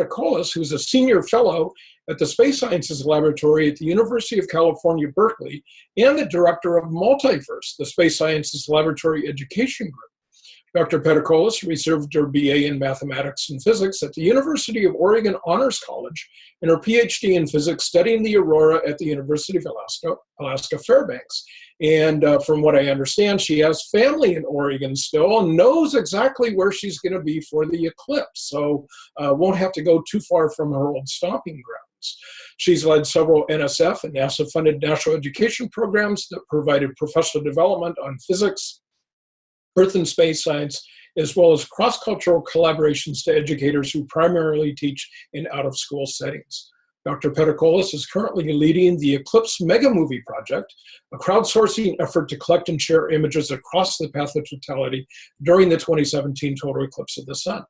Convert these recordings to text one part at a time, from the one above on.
Peticolas, who's a senior fellow at the Space Sciences Laboratory at the University of California, Berkeley, and the director of Multiverse, the Space Sciences Laboratory Education Group. Dr. Peticolas received her BA in Mathematics and Physics at the University of Oregon Honors College and her PhD in Physics studying the aurora at the University of Alaska, Alaska Fairbanks. And uh, from what I understand, she has family in Oregon still and knows exactly where she's going to be for the eclipse. So uh, won't have to go too far from her old stomping grounds. She's led several NSF and NASA-funded national education programs that provided professional development on physics, earth and space science, as well as cross-cultural collaborations to educators who primarily teach in out-of-school settings. Dr. Peticolas is currently leading the Eclipse Mega Movie Project, a crowdsourcing effort to collect and share images across the path of totality during the 2017 total eclipse of the sun.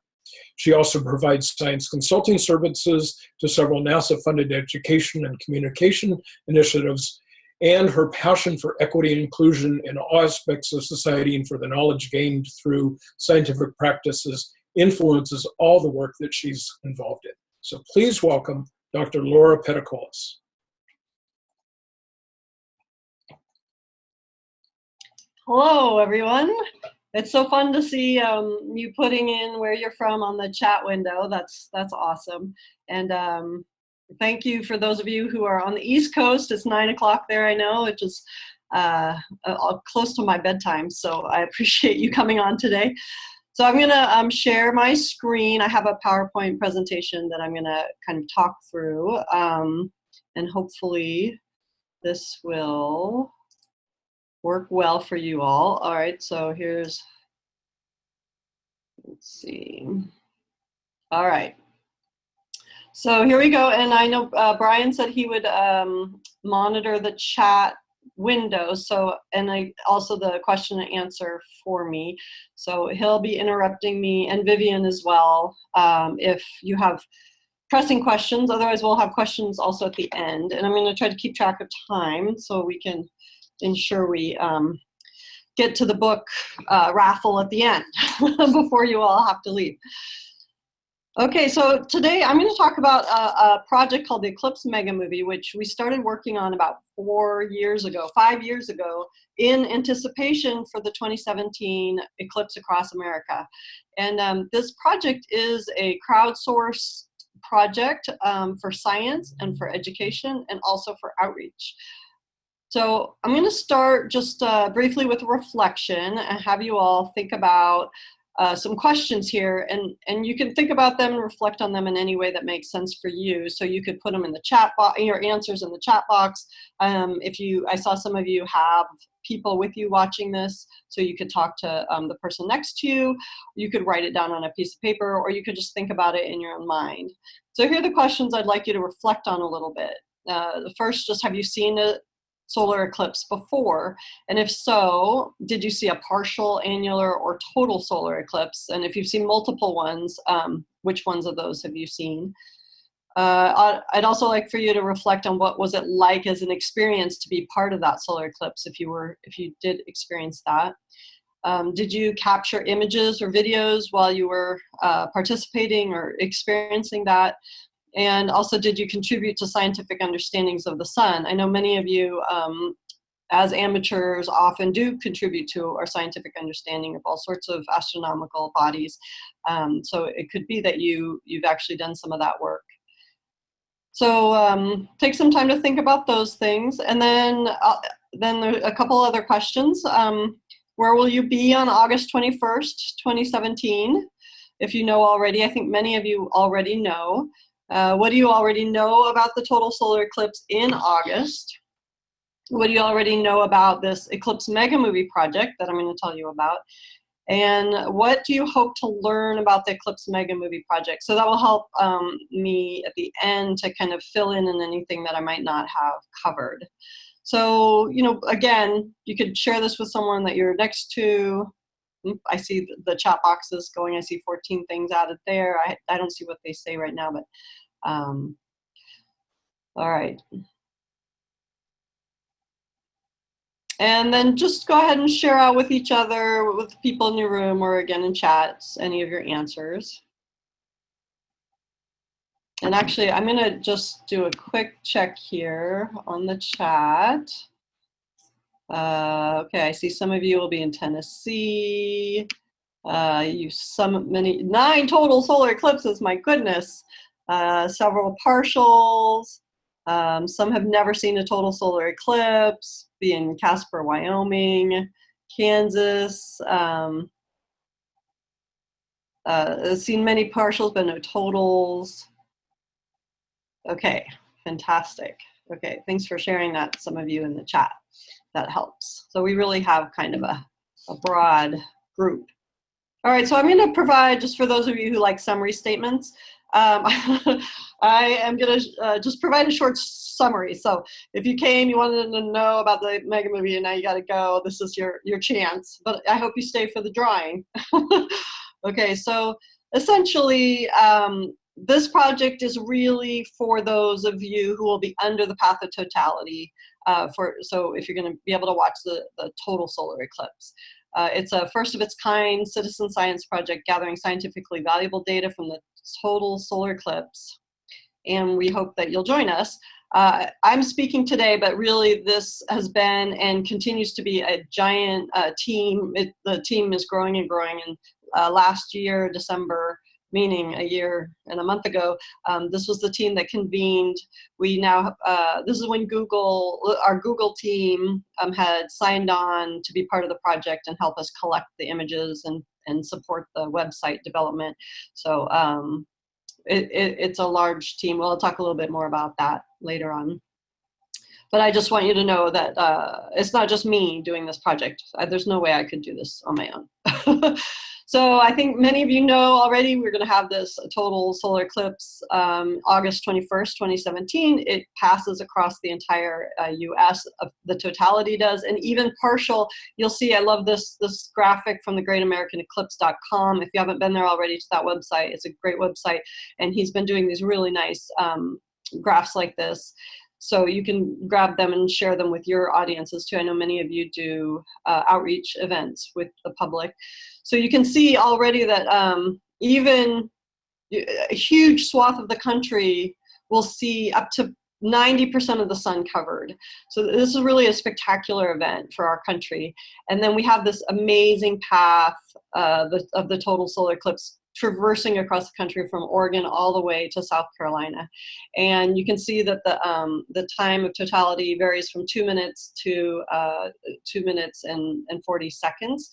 She also provides science consulting services to several NASA-funded education and communication initiatives and her passion for equity and inclusion in all aspects of society and for the knowledge gained through scientific practices influences all the work that she's involved in. So please welcome Dr. Laura Peticolas. Hello, everyone. It's so fun to see um, you putting in where you're from on the chat window. That's that's awesome. And um, thank you for those of you who are on the East Coast. It's nine o'clock there, I know, which is uh, uh, close to my bedtime. So I appreciate you coming on today. So I'm gonna um, share my screen. I have a PowerPoint presentation that I'm gonna kind of talk through. Um, and hopefully this will work well for you all. All right, so here's, let's see. All right. So here we go. And I know uh, Brian said he would um, monitor the chat window. So, and I also the question and answer for me. So he'll be interrupting me and Vivian as well um, if you have pressing questions. Otherwise, we'll have questions also at the end. And I'm going to try to keep track of time so we can ensure we um, get to the book uh, raffle at the end before you all have to leave. Okay, so today I'm going to talk about a, a, project called the Eclipse Mega Movie, which we started working on about four years ago, five years ago, in anticipation for the 2017 Eclipse Across America. And um, this project is a crowdsourced project um, for science and for education and also for outreach. So I'm going to start just uh, briefly with reflection and have you all think about uh, some questions here and, and you can think about them and reflect on them in any way that makes sense for you. So you could put them in the chat box, your answers in the chat box. Um, if you, I saw some of you have people with you watching this, so you could talk to um, the person next to you, you could write it down on a piece of paper, or you could just think about it in your own mind. So here are the questions I'd like you to reflect on a little bit. Uh, the first, just have you seen a, solar eclipse before? And if so, did you see a partial, annular, or total solar eclipse? And if you've seen multiple ones, um, which ones of those have you seen? Uh, I'd also like for you to reflect on what was it like as an experience to be part of that solar eclipse if you were if you did experience that. Um, did you capture images or videos while you were uh, participating or experiencing that? And also, did you contribute to scientific understandings of the sun? I know many of you, um, as amateurs, often do contribute to our scientific understanding of all sorts of astronomical bodies. Um, so it could be that you, you've actually done some of that work. So um, take some time to think about those things. And then, uh, then a couple other questions. Um, where will you be on August 21st, 2017? If you know already, I think many of you already know. Uh, what do you already know about the total solar eclipse in August? What do you already know about this Eclipse Mega Movie project that I'm going to tell you about? And what do you hope to learn about the Eclipse Mega Movie project? So that will help um, me at the end to kind of fill in in anything that I might not have covered. So, you know, again, you could share this with someone that you're next to. I see the chat boxes going. I see 14 things added there. I, I don't see what they say right now, but um, all right. And then just go ahead and share out with each other, with people in your room or again in chats, any of your answers. and actually, I'm gonna just do a quick check here on the chat. Uh, okay, I see some of you will be in Tennessee. Uh, you some many nine total solar eclipses. My goodness, uh, several partials. Um, some have never seen a total solar eclipse. Be in Casper, Wyoming, Kansas. Um, uh, seen many partials, but no totals. Okay, fantastic. Okay, thanks for sharing that, some of you in the chat. That helps. So we really have kind of a, a broad group. All right, so I'm going to provide, just for those of you who like summary statements, um, I am going to uh, just provide a short summary. So if you came, you wanted to know about the mega movie, and now you got to go, this is your, your chance. But I hope you stay for the drawing. okay, so essentially, um, this project is really for those of you who will be under the path of totality. Uh, for so if you're going to be able to watch the, the total solar eclipse. Uh, it's a first of its kind citizen science project gathering scientifically valuable data from the total solar eclipse. And we hope that you'll join us. Uh, I'm speaking today, but really this has been and continues to be a giant uh, team. It, the team is growing and growing. And uh, last year, December, meaning a year and a month ago. Um, this was the team that convened. We now, uh, this is when Google, our Google team um, had signed on to be part of the project and help us collect the images and, and support the website development. So um, it, it, it's a large team. We'll talk a little bit more about that later on. But I just want you to know that uh, it's not just me doing this project. There's no way I could do this on my own. So I think many of you know already we're going to have this total solar eclipse um, August 21st, 2017. It passes across the entire uh, US, uh, the totality does, and even partial. You'll see, I love this, this graphic from the greatamericaneclipse.com. If you haven't been there already to that website, it's a great website. And he's been doing these really nice um, graphs like this. So you can grab them and share them with your audiences too. I know many of you do uh, outreach events with the public. So you can see already that um, even a huge swath of the country will see up to 90% of the sun covered. So this is really a spectacular event for our country. And then we have this amazing path uh, the, of the total solar eclipse traversing across the country from Oregon all the way to South Carolina. And you can see that the, um, the time of totality varies from two minutes to uh, two minutes and, and 40 seconds.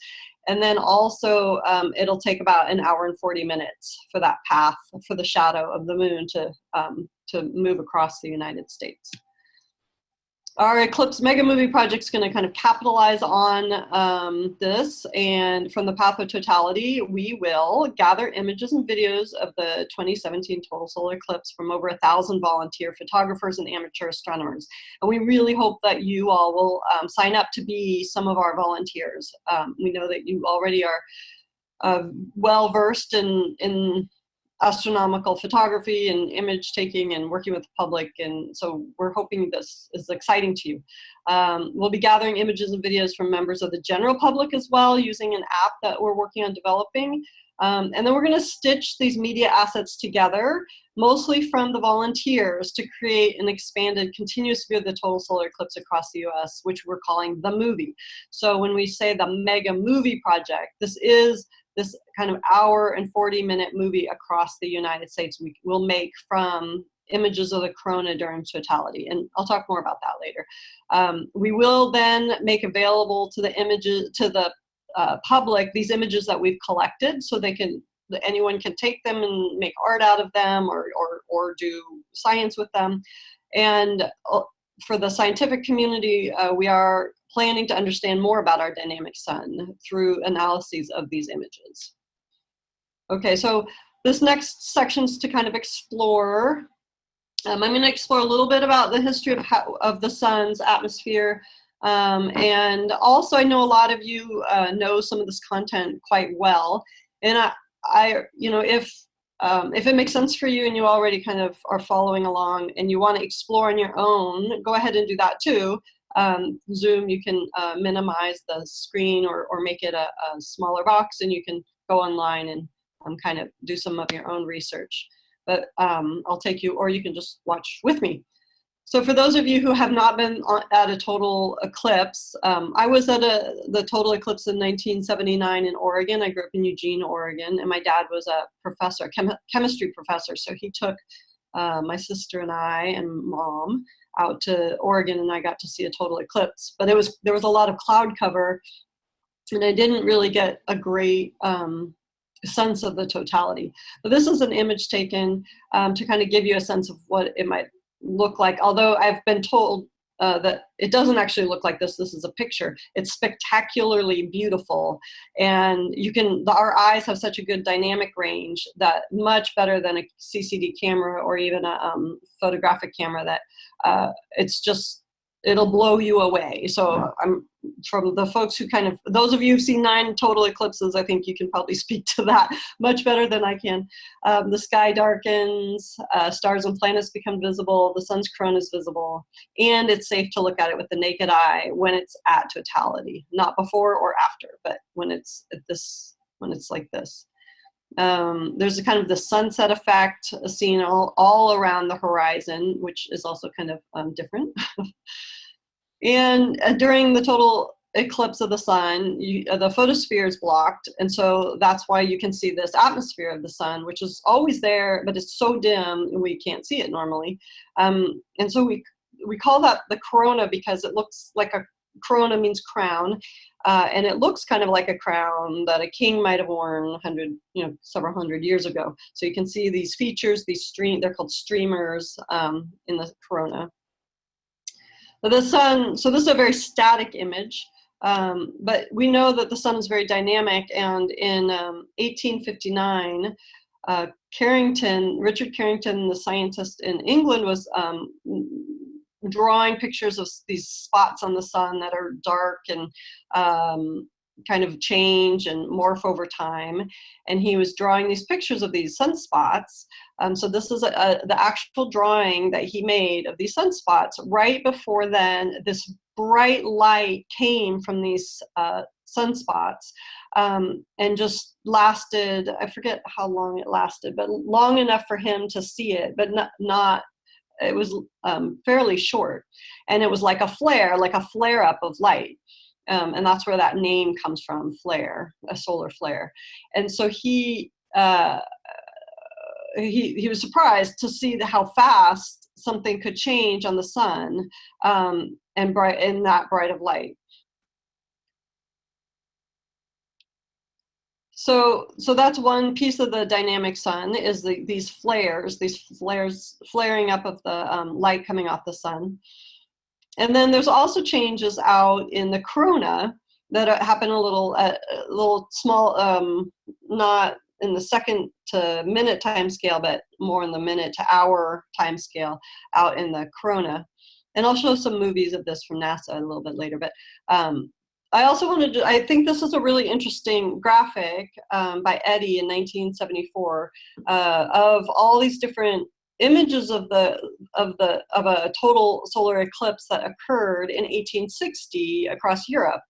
And then also um, it'll take about an hour and 40 minutes for that path for the shadow of the moon to, um, to move across the United States. Our Eclipse Mega Movie project is going to kind of capitalize on um, this. And from the Path of Totality, we will gather images and videos of the 2017 total solar eclipse from over a thousand volunteer photographers and amateur astronomers. And we really hope that you all will um, sign up to be some of our volunteers. Um, we know that you already are uh, well versed in, in astronomical photography and image taking and working with the public. And so we're hoping this is exciting to you. Um, we'll be gathering images and videos from members of the general public as well using an app that we're working on developing. Um, and then we're gonna stitch these media assets together, mostly from the volunteers to create an expanded continuous view of the total solar eclipse across the US, which we're calling the movie. So when we say the mega movie project, this is this kind of hour and 40 minute movie across the United States we will make from images of the corona during totality. And I'll talk more about that later. Um, we will then make available to the images, to the uh, public, these images that we've collected so they can, anyone can take them and make art out of them or, or, or do science with them. And uh, for the scientific community, uh, we are planning to understand more about our dynamic sun through analyses of these images. Okay, so this next section is to kind of explore. Um, I'm going to explore a little bit about the history of, how, of the sun's atmosphere. Um, and also, I know a lot of you uh, know some of this content quite well. And I, I you know, if um, if it makes sense for you and you already kind of are following along and you want to explore on your own, go ahead and do that too um, Zoom, you can uh, minimize the screen or, or make it a, a, smaller box and you can go online and um, kind of do some of your own research. but um, I'll take you, or you can just watch with me. So for those of you who have not been at a total eclipse, um, I was at a, the total eclipse in 1979 in Oregon. I grew up in Eugene, Oregon, and my dad was a professor, chem chemistry professor. So he took uh, my sister and I and mom out to Oregon, and I got to see a total eclipse. But it was there was a lot of cloud cover, and I didn't really get a great um, sense of the totality. But this is an image taken um, to kind of give you a sense of what it might look like, although I've been told uh, that it doesn't actually look like this. This is a picture. It's spectacularly beautiful, and you can. Our eyes have such a good dynamic range that much better than a CCD camera or even a um, photographic camera. That uh, it's just it'll blow you away. So I'm from the folks who kind of those of you who've seen nine total eclipses, I think you can probably speak to that much better than I can. Um, the sky darkens, uh, stars and planets become visible, the sun's corona is visible, and it's safe to look at it with the naked eye when it's at totality, not before or after, but when it's at this when it's like this. Um, there's a kind of the sunset effect seen all, all around the horizon, which is also kind of um, different. and uh, during the total eclipse of the sun, you, uh, the photosphere is blocked, and so that's why you can see this atmosphere of the sun, which is always there, but it's so dim we can't see it normally. Um, and so we we call that the corona because it looks like a corona means crown, uh, and it looks kind of like a crown that a king might have worn hundred, you know, several hundred years ago. So you can see these features, these stream, they're called streamers um, in the corona. The sun, so this is a very static image, um, but we know that the sun is very dynamic. And in um, 1859, uh, Carrington, Richard Carrington, the scientist in England, was um, drawing pictures of these spots on the sun that are dark and um, kind of change and morph over time. And he was drawing these pictures of these sunspots. Um, so this is a, a, the actual drawing that he made of these sunspots. Right before then, this bright light came from these uh, sunspots um, and just lasted, I forget how long it lasted, but long enough for him to see it, but not, not it was um, fairly short and it was like a flare like a flare up of light um, and that's where that name comes from flare a solar flare and so he uh, he, he was surprised to see how fast something could change on the sun um, and bright in that bright of light So, so that's one piece of the dynamic sun is the, these flares, these flares, flaring up of the um, light coming off the sun. And then there's also changes out in the corona that happen a little, uh, a little small, um, not in the second to minute time scale, but more in the minute to hour time scale out in the corona. And I'll show some movies of this from NASA a little bit later, but um, I also wanted to, I think this is a really interesting graphic um, by Eddy in 1974 uh, of all these different images of the of the of a total solar eclipse that occurred in 1860 across Europe.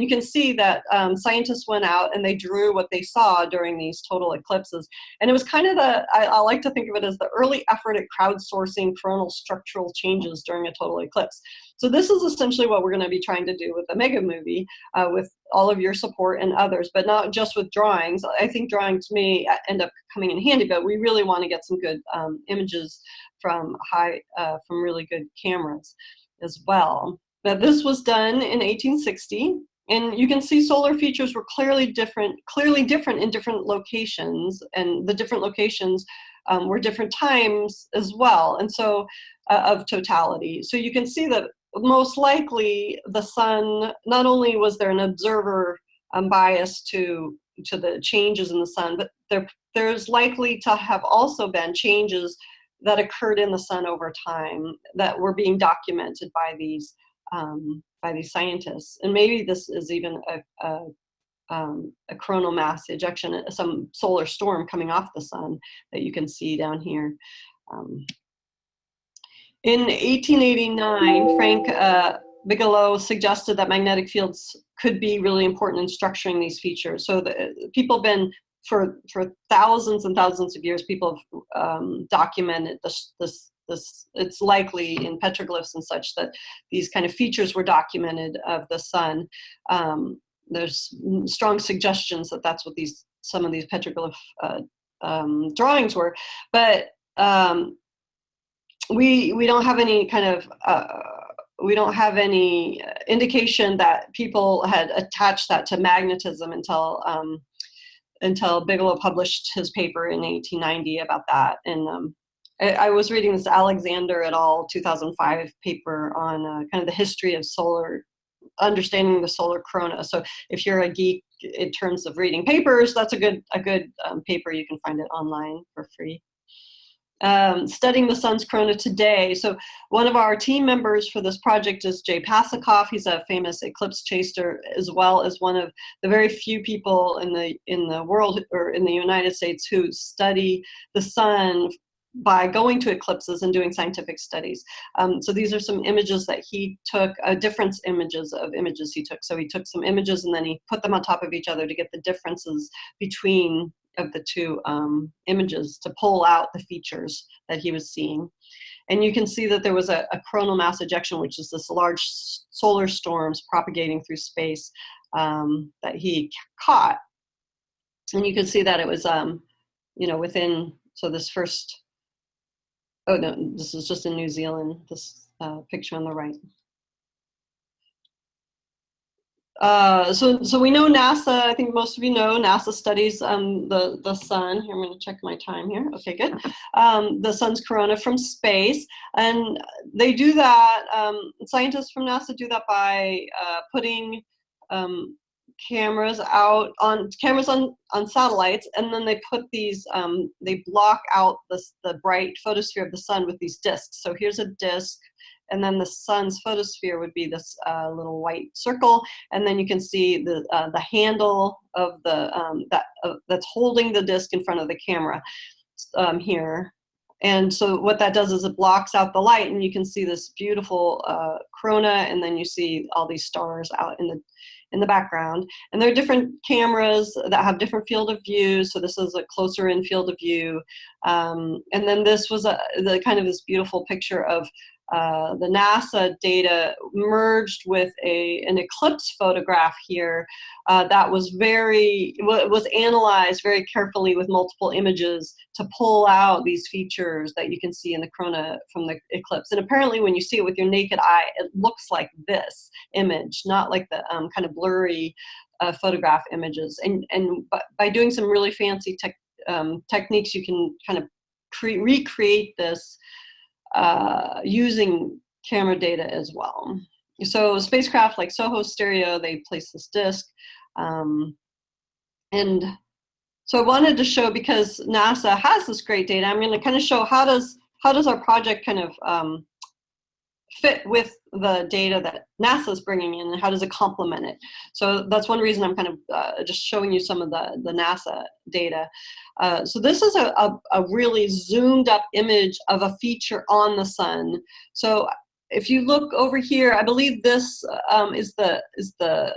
You can see that um, scientists went out and they drew what they saw during these total eclipses. And it was kind of the I, I like to think of it as the early effort at crowdsourcing coronal structural changes during a total eclipse. So this is essentially what we're going to be trying to do with the mega movie, uh, with all of your support and others, but not just with drawings. I think drawings may end up coming in handy, but we really want to get some good um, images from high, uh, from really good cameras as well. Now this was done in 1860, and you can see solar features were clearly different, clearly different in different locations, and the different locations um, were different times as well, and so uh, of totality. So you can see that most likely the sun, not only was there an observer um, bias to, to the changes in the sun, but there, there's likely to have also been changes that occurred in the sun over time that were being documented by these um, by these scientists. And maybe this is even a, a, um, a coronal mass ejection, some solar storm coming off the sun that you can see down here. Um, in 1889, Frank uh, Bigelow suggested that magnetic fields could be really important in structuring these features. So the, people have been for for thousands and thousands of years, people have um, documented this this this. It's likely in petroglyphs and such that these kind of features were documented of the sun. Um, there's strong suggestions that that's what these some of these petroglyph uh, um, drawings were, but um, we we don't have any kind of uh, we don't have any indication that people had attached that to magnetism until um, until Bigelow published his paper in 1890 about that. And um, I, was reading this Alexander et al. 2005 paper on uh, kind of the history of solar, understanding the solar corona. So if you're a geek in terms of reading papers, that's a good a good um, paper. You can find it online for free um, studying the sun's corona today. So one of our team members for this project is Jay Pasachoff. He's a famous eclipse chaser, as well as one of the very few people in the in the world or in the United States who study the sun by going to eclipses and doing scientific studies. Um, so these are some images that he took, uh, difference images of images he took. So he took some images and then he put them on top of each other to get the differences between of the two um, images to pull out the features that he was seeing. And you can see that there was a, a coronal mass ejection, which is this large solar storms propagating through space um, that he caught. And you can see that it was, um, you know, within, so this first, oh no, this is just in New Zealand, this uh, picture on the right. Uh, so, so we know NASA, I think most of you know, NASA studies um, the, the sun. Here, I'm going to check my time here. Okay, good. Um, the sun's corona from space. And they do that, um, scientists from NASA do that by uh, putting um, cameras out on cameras on, on satellites, and then they put these, um, they block out the, the bright photosphere of the sun with these disks. So here's a disk and then the sun's photosphere would be this uh, little white circle, and then you can see the uh, the handle of the um, that uh, that's holding the disk in front of the camera um, here. And so what that does is it blocks out the light, and you can see this beautiful uh, corona, and then you see all these stars out in the in the background. And there are different cameras that have different field of view. So this is a closer in field of view. Um, and then this was a, the kind of this beautiful picture of uh, the NASA data merged with a, an eclipse photograph here uh, that was very, was analyzed very carefully with multiple images to pull out these features that you can see in the corona from the eclipse. And apparently when you see it with your naked eye, it looks like this image, not like the um, kind of blurry uh, photograph images. And, and by doing some really fancy tech, um, techniques, you can kind of recreate this uh, using camera data as well. So spacecraft like SOHO Stereo, they place this disk. Um, and so I wanted to show, because NASA has this great data, I'm gonna kind of show how does, how does our project kind of um, fit with the data that NASA is bringing in and how does it complement it? So that's one reason I'm kind of uh, just showing you some of the, the NASA data. Uh, so this is a, a, a, really zoomed up image of a feature on the sun. So if you look over here, I believe this um, is the, is the,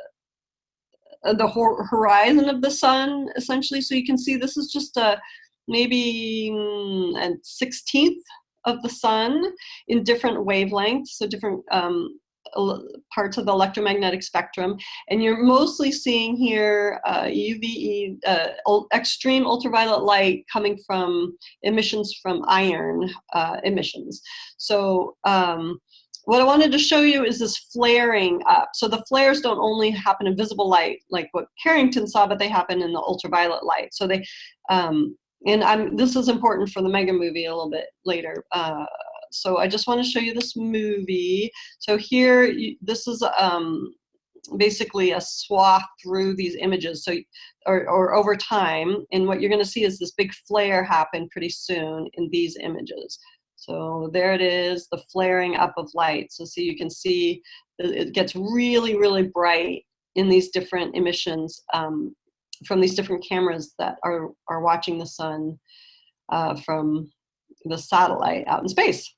uh, the horizon of the sun essentially. So you can see this is just a maybe mm, a 16th of the sun in different wavelengths, so different um, parts of the electromagnetic spectrum. And you're mostly seeing here uh, UVE, uh, extreme ultraviolet light coming from emissions from iron uh, emissions. So um, what I wanted to show you is this flaring up. So the flares don't only happen in visible light, like what Carrington saw, but they happen in the ultraviolet light. So they, um, and I'm, this is important for the mega movie a little bit later. Uh, so I just want to show you this movie. So here, you, this is um, basically a swath through these images. So, or, or over time, and what you're going to see is this big flare happen pretty soon in these images. So there it is, the flaring up of light. So see, you can see it gets really, really bright in these different emissions um, from these different cameras that are, are watching the sun uh, from the satellite out in space.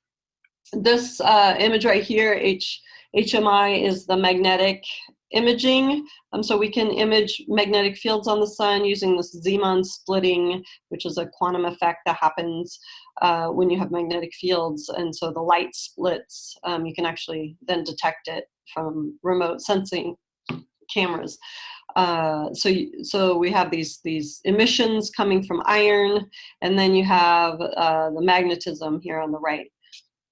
This uh, image right here, H, HMI, is the magnetic imaging. Um, so we can image magnetic fields on the sun using this Zeeman splitting, which is a quantum effect that happens uh, when you have magnetic fields. And so the light splits. Um, you can actually then detect it from remote sensing cameras. Uh, so, so we have these, these emissions coming from iron, and then you have uh, the magnetism here on the right.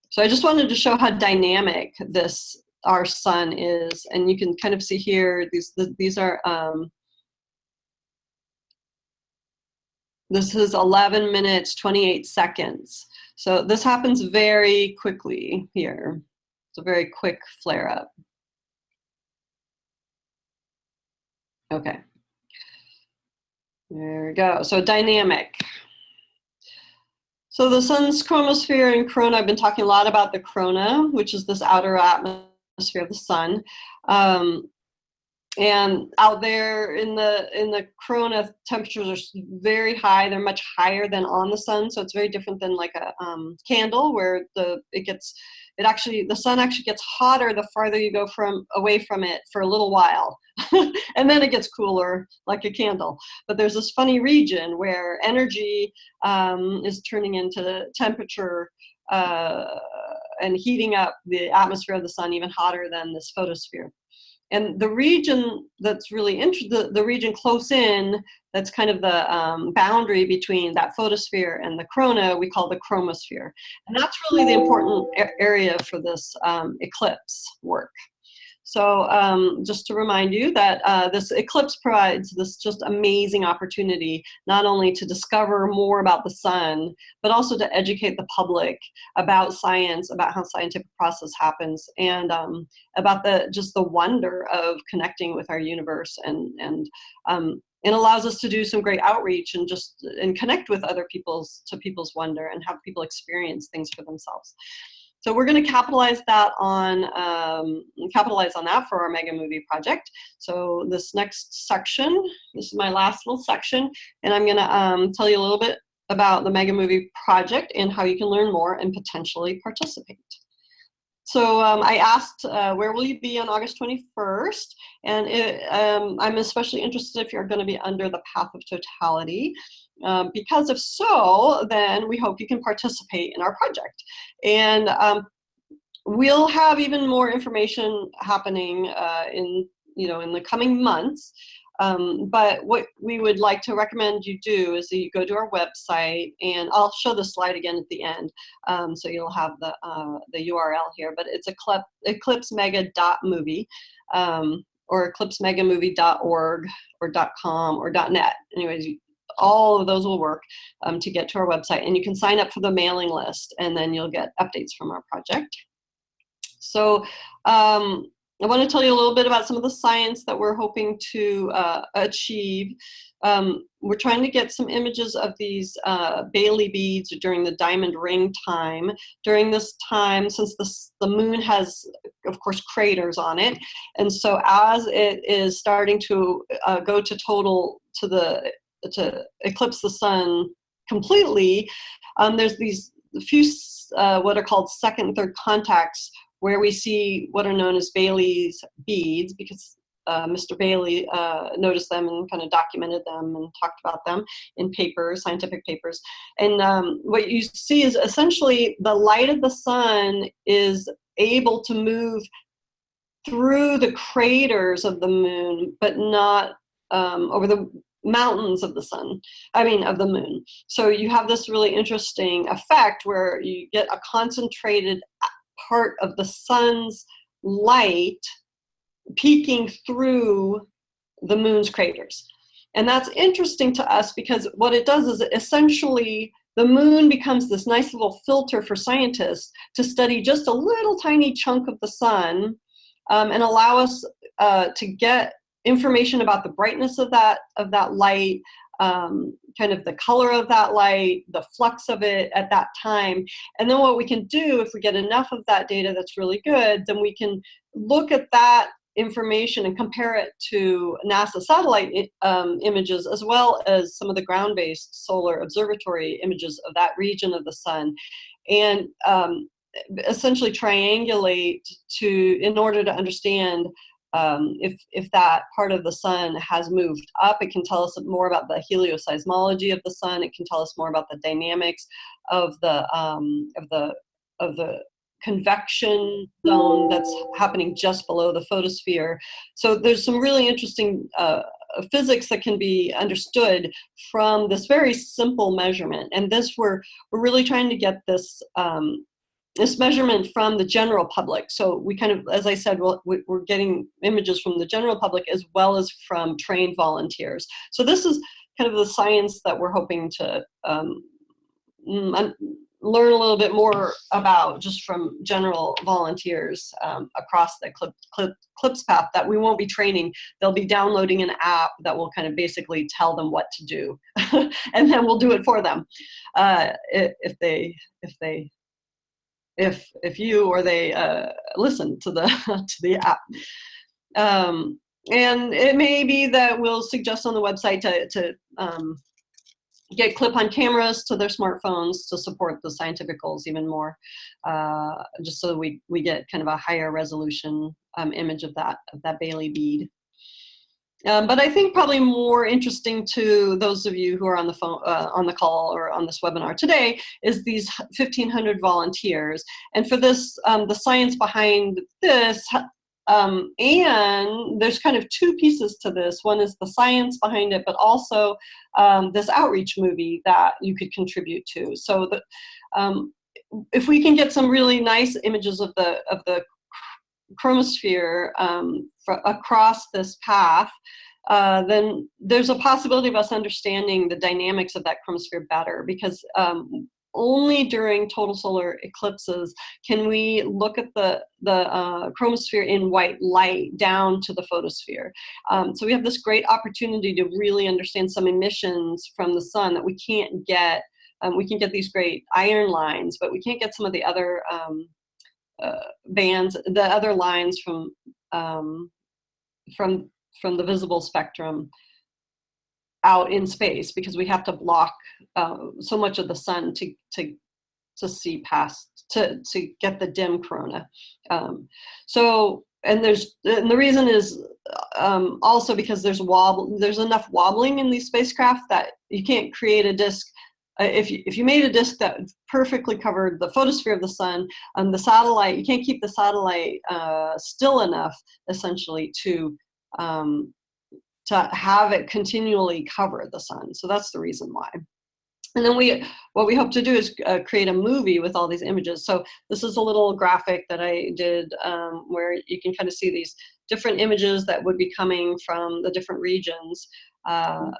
So I just wanted to show how dynamic this our sun is, and you can kind of see here, these, these are, um, this is 11 minutes, 28 seconds. So this happens very quickly here. It's a very quick flare up. Okay. There we go. So dynamic. So the sun's chromosphere and corona, I've been talking a lot about the corona, which is this outer atmosphere of the sun. Um, and out there in the in the corona temperatures are very high they're much higher than on the sun so it's very different than like a um, candle where the it gets it actually the sun actually gets hotter the farther you go from away from it for a little while. And then it gets cooler like a candle. But there's this funny region where energy um, is turning into temperature uh, and heating up the atmosphere of the sun even hotter than this photosphere. And the region that's really interesting, the, the region close in, that's kind of the um, boundary between that photosphere and the corona, we call the chromosphere. And that's really the important area for this um, eclipse work. So um, just to remind you that uh, this eclipse provides this just amazing opportunity, not only to discover more about the sun, but also to educate the public about science, about how scientific process happens, and um, about the just the wonder of connecting with our universe and, and um, it allows us to do some great outreach and just and connect with other people's to people's wonder and have people experience things for themselves. So we're going to capitalize that on um, capitalize on that for our mega movie project. So this next section, this is my last little section, and I'm going to um, tell you a little bit about the mega movie project and how you can learn more and potentially participate. So um, I asked, uh, where will you be on August 21st? And it, um, I'm especially interested if you're going to be under the path of totality. Um, because if so, then we hope you can participate in our project. And um, we'll have even more information happening uh, in, you know, in the coming months. Um, but what we would like to recommend you do is that you go to our website, and I'll show the slide again at the end, um, so you'll have the uh, the URL here. But it's eclipsemega.movie um, or eclipsemegamovie.org or .com or .net. Anyways, all of those will work um, to get to our website. And you can sign up for the mailing list and then you'll get updates from our project. So um, I want to tell you a little bit about some of the science that we're hoping to uh, achieve. Um, we're trying to get some images of these uh, Baily beads during the diamond ring time. During this time, since the, the moon has, of course, craters on it, and so as it is starting to uh, go to total, to the to eclipse the sun completely, um, there's these few uh, what are called second and third contacts where we see what are known as Baily's beads because uh, Mr. Baily uh, noticed them and kind of documented them and talked about them in papers, scientific papers. And um, what you see is essentially the light of the sun is able to move through the craters of the moon, but not um, over the mountains of the sun, I mean of the moon. So you have this really interesting effect where you get a concentrated part of the sun's light peeking through the moon's craters. And that's interesting to us because what it does is essentially the moon becomes this nice little filter for scientists to study just a little tiny chunk of the sun um, and allow us uh, to get information about the brightness of that of that light, um, kind of the color of that light, the flux of it at that time. And then what we can do, if we get enough of that data that's really good, then we can look at that information and compare it to NASA satellite um, images as well as some of the ground-based solar observatory images of that region of the sun. And um, essentially triangulate to, in order to understand um, if, if that part of the sun has moved up, it can tell us more about the helioseismology of the sun. It can tell us more about the dynamics of the, um, of the, of the convection zone that's happening just below the photosphere. So there's some really interesting uh, physics that can be understood from this very simple measurement. And this, we're, we're really trying to get this um, this measurement from the general public. So we kind of, as I said, we we're getting images from the general public as well as from trained volunteers. So this is kind of the science that we're hoping to um, learn a little bit more about just from general volunteers um, across the Clip, Clip, CLIPS path that we won't be training. They'll be downloading an app that will kind of basically tell them what to do, and then we'll do it for them uh, if they if they if if you or they uh, listen to the to the app. Um, and it may be that we'll suggest on the website to, to um, get clip-on cameras to their smartphones to support the scientific goals even more, uh, just so we, we get kind of a higher resolution um, image of that, of that Baily bead. Um, but I think probably more interesting to those of you who are on the phone, uh, on the call or on this webinar today is these 1,500 volunteers. And for this, um, the science behind this, um, and there's kind of two pieces to this. One is the science behind it, but also um, this outreach movie that you could contribute to. So that um, if we can get some really nice images of the of the chromosphere um, across this path, uh, then there's a possibility of us understanding the dynamics of that chromosphere better because um, only during total solar eclipses can we look at the, the uh, chromosphere in white light down to the photosphere. Um, so we have this great opportunity to really understand some emissions from the sun that we can't get. Um, we can get these great iron lines, but we can't get some of the other um, uh, bands, the other lines from um, from from the visible spectrum out in space because we have to block uh, so much of the sun to to to see past to to get the dim corona. Um, so and there's and the reason is um, also because there's wobble there's enough wobbling in these spacecraft that you can't create a disk if you, if you made a disk that perfectly covered the photosphere of the sun, um, the satellite, you can't keep the satellite uh, still enough, essentially, to um, to have it continually cover the sun. So that's the reason why. And then we, what we hope to do is uh, create a movie with all these images. So this is a little graphic that I did um, where you can kind of see these different images that would be coming from the different regions. Uh,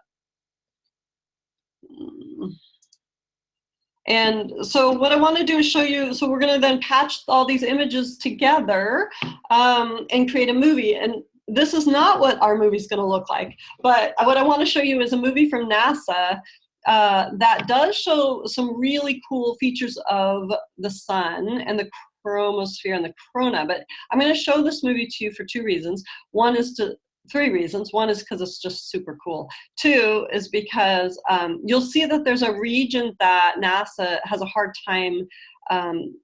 and so what I want to do is show you, so we're going to then patch all these images together um, and create a movie. And this is not what our movie is going to look like. But what I want to show you is a movie from NASA uh, that does show some really cool features of the sun and the chromosphere and the corona. But I'm going to show this movie to you for two reasons. One is to three reasons. One is because it's just super cool. Two is because um, you'll see that there's a region that NASA has a hard time um,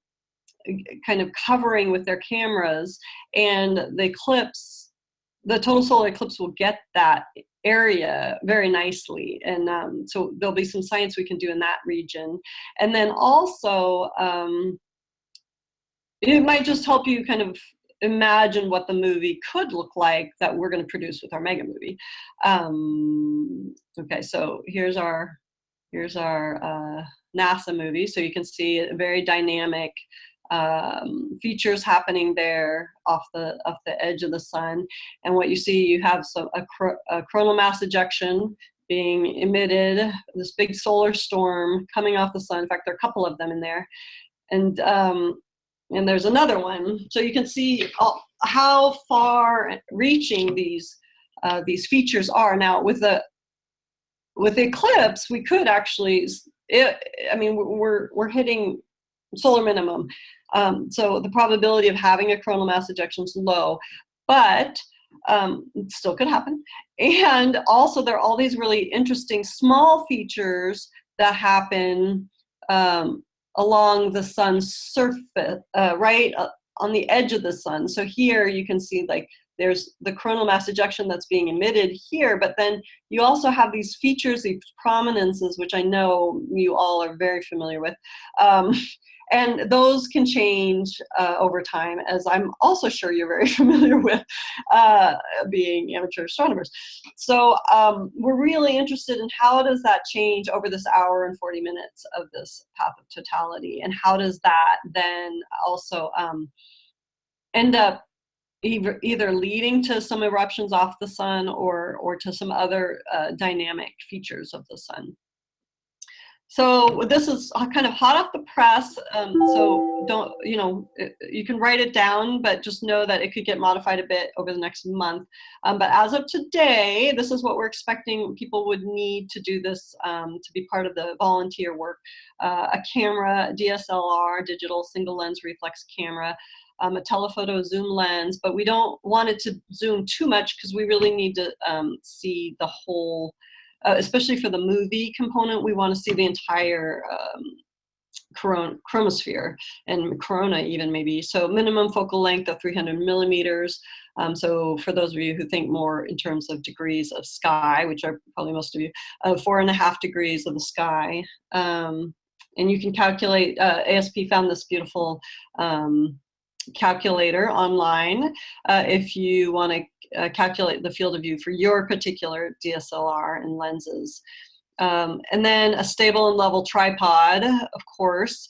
kind of covering with their cameras and the eclipse, the total solar eclipse will get that area very nicely. And um, so there'll be some science we can do in that region. And then also, um, it might just help you kind of imagine what the movie could look like that we're going to produce with our mega movie. Um, okay, so here's our here's our uh, NASA movie. So you can see a very dynamic um, features happening there off the off the edge of the sun. And what you see, you have some a, a coronal mass ejection being emitted, this big solar storm coming off the sun. In fact, there are a couple of them in there. And um, and there's another one. So you can see how far reaching these uh, these features are. Now with the with the Eclipse, we could actually, it, I mean, we're, we're hitting solar minimum. Um, so the probability of having a coronal mass ejection is low, but um, it still could happen. And also there are all these really interesting small features that happen um, along the sun's surface, uh, right uh, on the edge of the sun. So here you can see like there's the coronal mass ejection that's being emitted here, but then you also have these features, these prominences, which I know you all are very familiar with. Um, and those can change uh, over time, as I'm also sure you're very familiar with uh, being amateur astronomers. So um, we're really interested in how does that change over this hour and 40 minutes of this path of totality, and how does that then also um, end up either, leading to some eruptions off the sun or, or to some other uh, dynamic features of the sun. So this is kind of hot off the press. Um, so don't, you know, you can write it down, but just know that it could get modified a bit over the next month. Um, but as of today, this is what we're expecting people would need to do this um, to be part of the volunteer work. Uh, a camera, DSLR, digital single lens reflex camera, um, a telephoto zoom lens, but we don't want it to zoom too much because we really need to um, see the whole uh, especially for the movie component, we want to see the entire um, coron chromosphere and corona even maybe. So minimum focal length of 300 millimeters. Um, so for those of you who think more in terms of degrees of sky, which are probably most of you, uh, four and a half degrees of the sky. Um, and you can calculate, uh, ASP found this beautiful um, calculator online uh, if you want to uh, calculate the field of view for your particular DSLR and lenses. Um, and then a stable and level tripod, of course.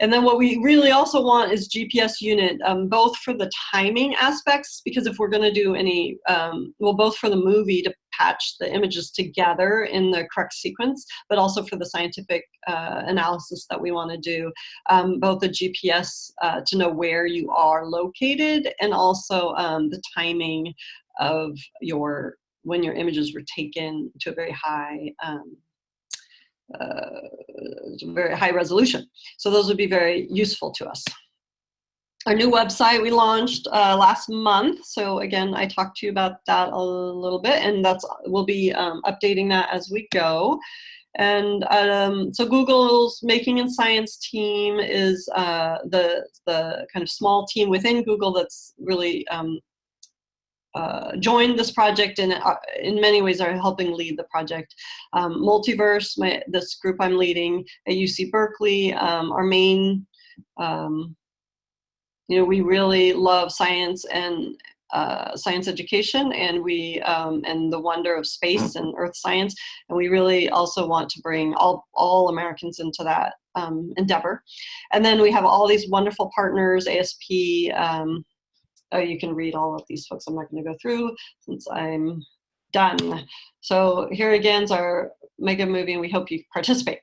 And then what we really also want is GPS unit, um, both for the timing aspects, because if we're gonna do any, um, well, both for the movie to patch the images together in the correct sequence, but also for the scientific uh, analysis that we wanna do, um, both the GPS uh, to know where you are located and also um, the timing of your, when your images were taken to a very high um, uh, very high resolution. So those would be very useful to us. Our new website we launched uh, last month. So again, I talked to you about that a little bit and that's we'll be um, updating that as we go. And um, so Google's Making & Science team is uh, the, the kind of small team within Google that's really um, uh, joined this project and uh, in many ways are helping lead the project. Um, Multiverse, my, this group I'm leading at UC Berkeley, um, our main, um, you know, we really love science and uh, science education and we um, and the wonder of space and earth science and we really also want to bring all all Americans into that um, endeavor and then we have all these wonderful partners ASP um, oh, you can read all of these folks. I'm not going to go through since I'm done. So here again is our mega movie and we hope you participate.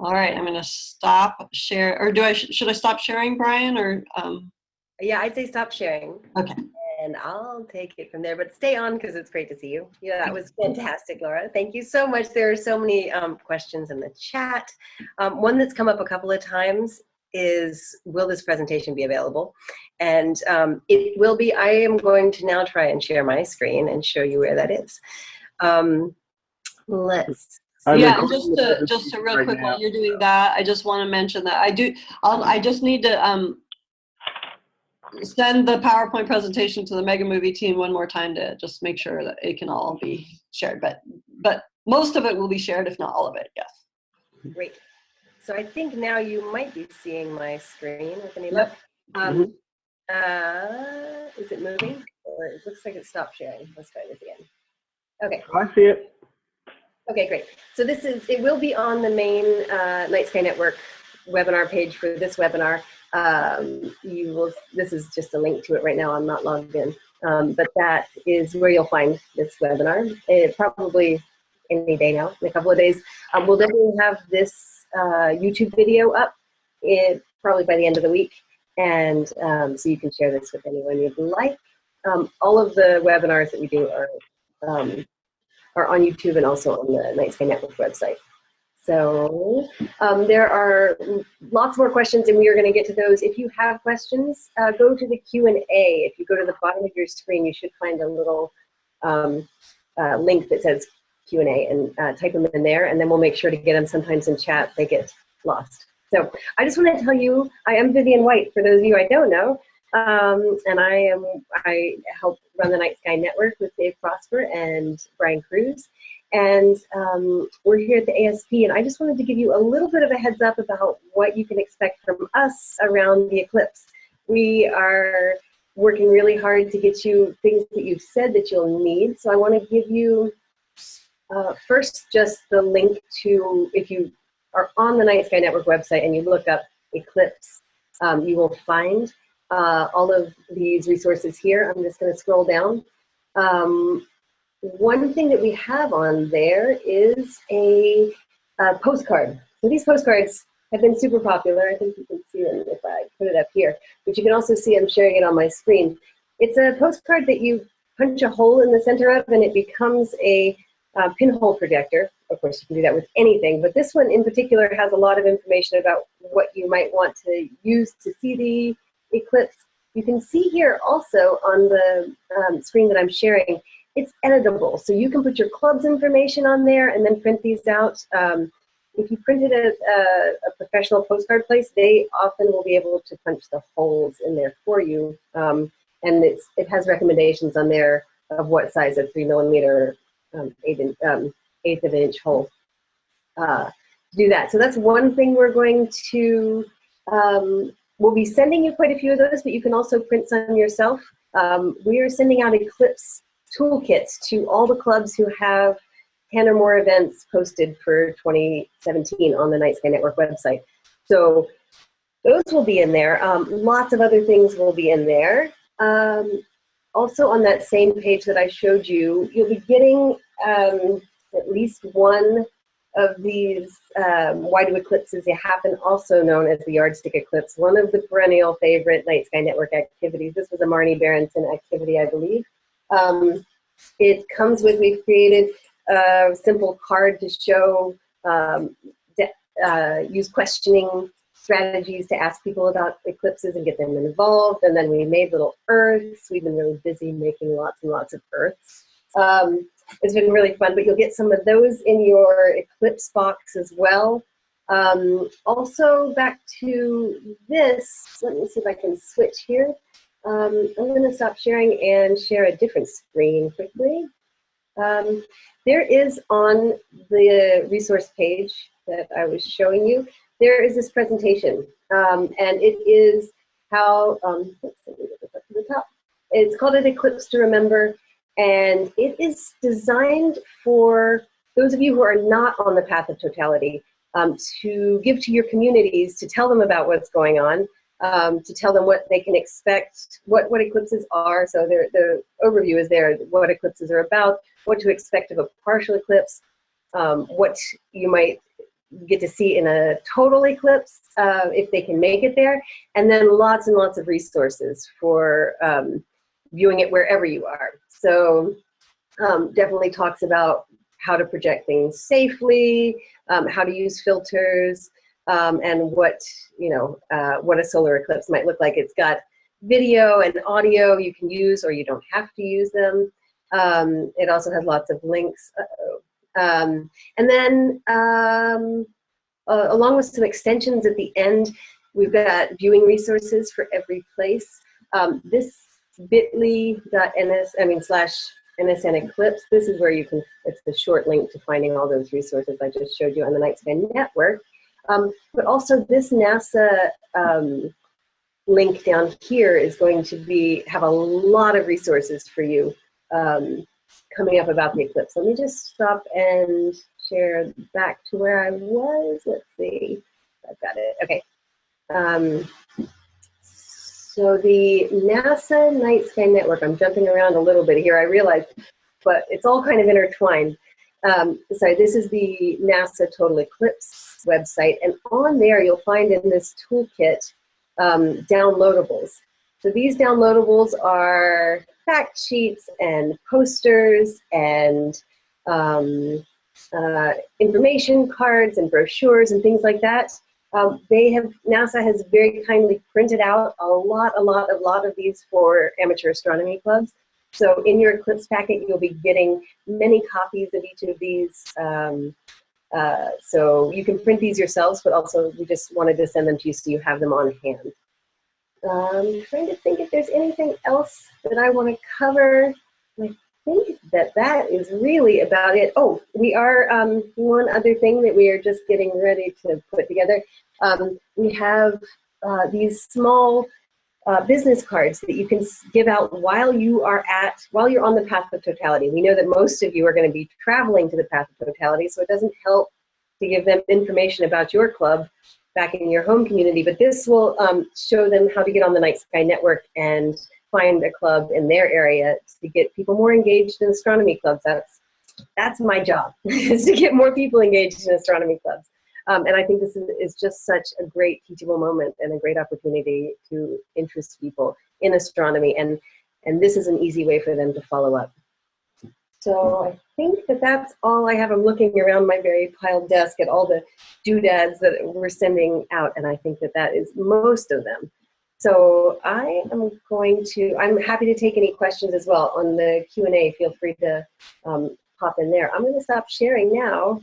All right, I'm going to stop share, or do I, should I stop sharing, Brian, or? Um... Yeah, I'd say stop sharing. Okay. And I'll take it from there, but stay on because it's great to see you. Yeah, that was fantastic, Laura. Thank you so much. There are so many um, questions in the chat. Um, one that's come up a couple of times is will this presentation be available? And um, it will be, I am going to now try and share my screen and show you where that is. Um, let's I'm yeah, just to, just to real right quick now. while you're doing that, I just want to mention that I do, I'll, I just need to um, send the PowerPoint presentation to the Mega Movie team one more time to just make sure that it can all be shared. But, but most of it will be shared, if not all of it, yes. Great. So I think now you might be seeing my screen with any luck. Um, Mhm. uh, is it moving? Or it looks like it stopped sharing. Let's try this again. Okay, I see it. Okay, great. So this is, it will be on the main uh, Night Sky Network webinar page for this webinar. Um, you will, this is just a link to it right now. I'm not logged in. Um, but that is where you'll find this webinar. It probably any day now, in a couple of days. Um, we'll definitely have this uh, YouTube video up it, probably by the end of the week. And um, so you can share this with anyone you'd like. Um, all of the webinars that we do are, um, are on YouTube and also on the Night Sky Network website. So um, there are lots more questions and we are going to get to those. If you have questions, uh, go to the Q&A. If you go to the bottom of your screen, you should find a little um, uh, link that says Q&A and uh, type them in there, and then we'll make sure to get them sometimes in chat. They get lost. So I just want to tell you, I am Vivian White. For those of you I don't know, um, and I am I help run the Night Sky Network with Dave Prosper and Brian Kruse. And um, we're here at the ASP, and I just wanted to give you a little bit of a heads up about what you can expect from us around the eclipse. We are working really hard to get you things that you've said that you'll need. So I want to give you uh, first just the link to, if you are on the Night Sky Network website and you look up eclipse, um, you will find uh, all of these resources here. I'm just going to scroll down. Um, one thing that we have on there is a, a postcard. So these postcards have been super popular. I think you can see them if I put it up here. But you can also see I'm sharing it on my screen. It's a postcard that you punch a hole in the center of and it becomes a uh, pinhole projector. Of course, you can do that with anything, but this one in particular has a lot of information about what you might want to use to see the eclipse. You can see here also on the um, screen that I'm sharing, it's editable. So you can put your club's information on there and then print these out. Um, if you printed a, a, a, professional postcard place, they often will be able to punch the holes in there for you. Um, and it's, it has recommendations on there of what size a three millimeter um, eighth, in, um, eighth of an inch hole uh, to do that. So that's one thing we're going to, um, we'll be sending you quite a few of those, but you can also print some yourself. Um, we are sending out Eclipse toolkits to all the clubs who have 10 or more events posted for 2017 on the Night Sky Network website. So those will be in there. Um, lots of other things will be in there. Um, also on that same page that I showed you, you'll be getting um, at least one of these um, do eclipses happen, also known as the yardstick eclipse, one of the perennial favorite Night Sky Network activities. This was a Marni Berendsen activity, I believe. Um, it comes with, we've created a simple card to show, um, uh, use questioning strategies to ask people about eclipses and get them involved. And then we made little earths. We've been really busy making lots and lots of earths. Um, it's been really fun, but you'll get some of those in your eclipse box as well. Um, also back to this, let me see if I can switch here. Um, I'm going to stop sharing and share a different screen quickly. Um, there is on the resource page that I was showing you, there is this presentation, um, and it is how, let's see, up to the top. It's called an Eclipse to Remember, and it is designed for those of you who are not on the path of totality um, to give to your communities, to tell them about what's going on, um, to tell them what they can expect, what, what eclipses are. So the overview is there, what eclipses are about, what to expect of a partial eclipse, um, what you might get to see in a total eclipse uh, if they can make it there, and then lots and lots of resources for um, viewing it wherever you are. So um, definitely talks about how to project things safely, um, how to use filters, um, and what you know uh, what a solar eclipse might look like. It's got video and audio you can use, or you don't have to use them. Um, it also has lots of links. Um, and then uh, along with some extensions at the end, we've got viewing resources for every place. This bit.ly.ns, I mean slash NSN Eclipse, this is where you can, it's the short link to finding all those resources I just showed you on the Night Sky Network. Um, but also this NASA um, link down here is going to be, have a lot of resources for you um, coming up about the eclipse. Let me just stop and share back to where I was. Let's see. I've got it. Okay. So the NASA Night Sky Network, I'm jumping around a little bit here, I realize, but it's all kind of intertwined. Um, sorry, this is the NASA Total Eclipse website, and on there you'll find in this toolkit um, downloadables. So these downloadables are fact sheets and posters and um, uh, information cards and brochures and things like that. Um, they have, NASA has very kindly printed out a lot, a lot, a lot of these for amateur astronomy clubs. So in your Eclipse packet, you'll be getting many copies of each of these. Um, uh, so you can print these yourselves, but also we just wanted to send them to you so you have them on hand. Um, trying to think if there's anything else that I want to cover. I think that that is really about it. Oh, we are, um, one other thing that we are just getting ready to put together. Um, we have uh, these small uh, business cards that you can give out while you are at, while you're on the path of totality. We know that most of you are going to be traveling to the path of totality, so it doesn't help to give them information about your club back in your home community, but this will um, show them how to get on the Night Sky Network and find a club in their area to get people more engaged in astronomy clubs. That's that's my job is to get more people engaged in astronomy clubs. Um, and I think this is, is just such a great teachable moment and a great opportunity to interest people in astronomy. And, and this is an easy way for them to follow up. So I think that that's all I have. I'm looking around my very piled desk at all the doodads that we're sending out, and I think that that is most of them. So I am going to, I'm happy to take any questions as well on the Q&A. Feel free to um, pop in there. I'm going to stop sharing now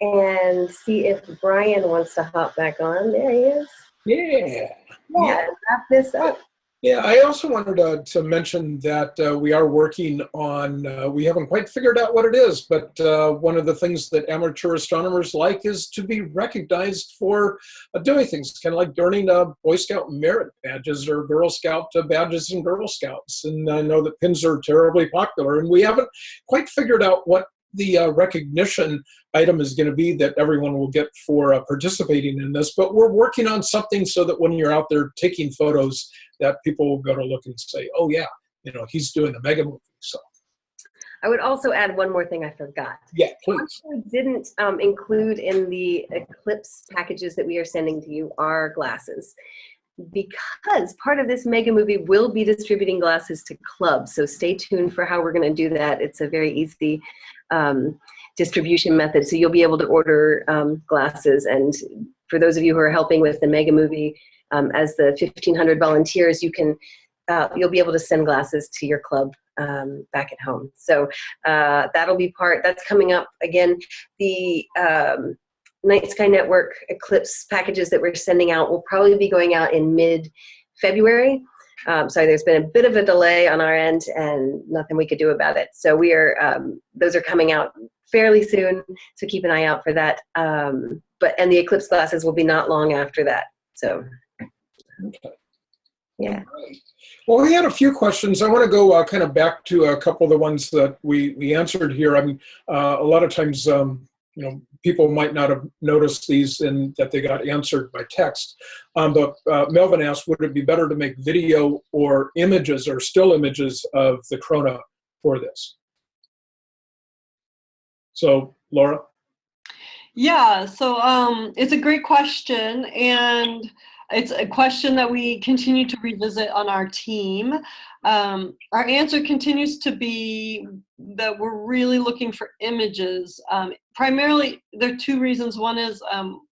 and see if Brian wants to hop back on. There he is. Yeah. Yeah, wrap this up. Yeah, I also wanted to, to mention that uh, we are working on, uh, we haven't quite figured out what it is, but uh, one of the things that amateur astronomers like is to be recognized for uh, doing things, kind of like earning uh, Boy Scout merit badges or Girl Scout uh, badges and Girl Scouts. And I know that pins are terribly popular, and we haven't quite figured out what the uh, recognition item is going to be that everyone will get for uh, participating in this, but we're working on something so that when you're out there taking photos, that people will go to look and say, "Oh yeah, you know, he's doing the mega movie." So I would also add one more thing I forgot. yeah, please. we didn't um, include in the Eclipse packages that we are sending to you are glasses. Because part of this mega movie will be distributing glasses to clubs. So stay tuned for how we're going to do that. It's a very easy um, distribution method. So you'll be able to order um, glasses. And for those of you who are helping with the mega movie, um, as the 1,500 volunteers, you can uh, you'll be able to send glasses to your club um, back at home. So uh, that'll be part, that's coming up. Again, the um, Night Sky Network Eclipse packages that we're sending out will probably be going out in mid-February. Um, sorry, there's been a bit of a delay on our end and nothing we could do about it. So we are, um, those are coming out fairly soon, so keep an eye out for that. Um, but, and the Eclipse glasses will be not long after that. So, Okay. yeah. Well, we had a few questions. I want to go uh, kind of back to a couple of the ones that we we answered here. I mean, uh, a lot of times, um, you know, people might not have noticed these and that they got answered by text. Um, but uh, Melvin asked, would it be better to make video or images or still images of the corona for this? So, Laura. Yeah, so um, it's a great question, and it's a question that we continue to revisit on our team. Um, our answer continues to be that we're really looking for images. Um, primarily, there are two reasons. One is um,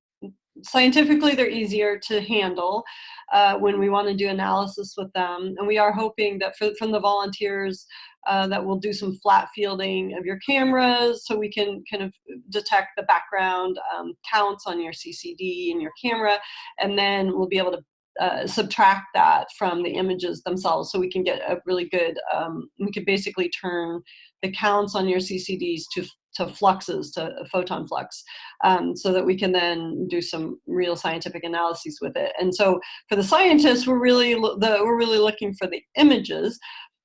scientifically, they're easier to handle uh, when we want to do analysis with them, and we are hoping that for, from the volunteers uh, that we'll do some flat fielding of your cameras so we can kind of detect the background um, counts on your CCD and your camera, and then we'll be able to uh, subtract that from the images themselves so we can get a really good, um, we could basically turn the counts on your CCDs to to fluxes, to photon flux, um, so that we can then do some real scientific analyses with it. And so for the scientists, we're really, the, we're really looking for the images,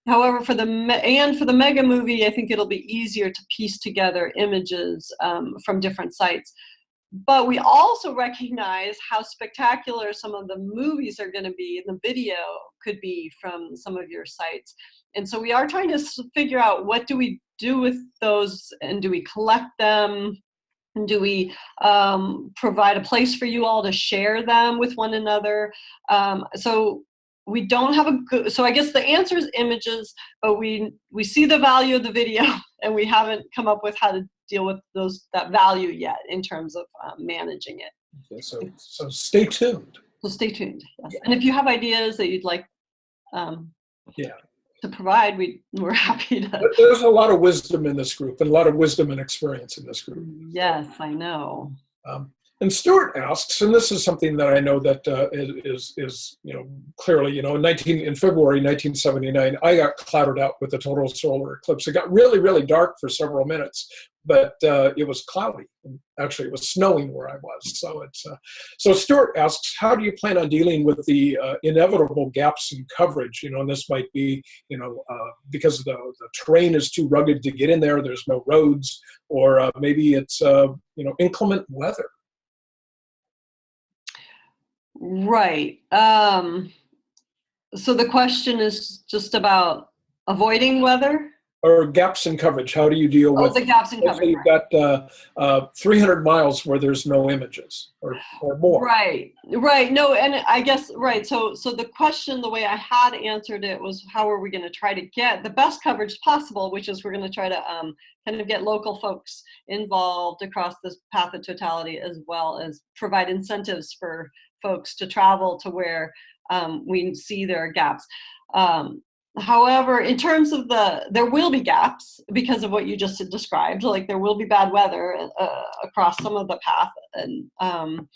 However, for the and for the mega movie, I think it'll be easier to piece together images um, from different sites. But we also recognize how spectacular some of the movies are going to be, and the video could be from some of your sites. And so we are trying to figure out what do we do with those, and do we collect them? And do we um, provide a place for you all to share them with one another? Um, so we don't have a good so i guess the answer is images but we we see the value of the video and we haven't come up with how to deal with those that value yet in terms of um, managing it Okay, so so stay tuned. so stay tuned yes. and if you have ideas that you'd like um, Yeah. to provide we we're happy to But There's a lot of wisdom in this group, and a lot of wisdom and experience in this group. yes i know Um, And Stuart asks, and this is something that I know that uh, is is you know clearly you know in 19 in February 1979 I got clouded out with a total solar eclipse. It got really really dark for several minutes, but uh, it was cloudy. Actually, it was snowing where I was. So it's uh, so Stuart asks, how do you plan on dealing with the uh, inevitable gaps in coverage? You know, and this might be you know uh, because the the terrain is too rugged to get in there. There's no roads, or uh, maybe it's you know inclement weather. Right. Um, so the question is just about avoiding weather? Or gaps in coverage. How do you deal Oh, with? the gaps in coverage. You've got uh, uh, 300 miles where there's no images or, or more. Right, right. No, and I guess right. So, so the question, the way I had answered it was, how are we going to try to get the best coverage possible? Which is, we're going to try to um, kind of get local folks involved across this path of totality, as well as provide incentives for folks to travel to where um, we see there are gaps. Um, However, in terms of the, there will be gaps because of what you just described. Like there will be bad weather uh, across some of the path, and um,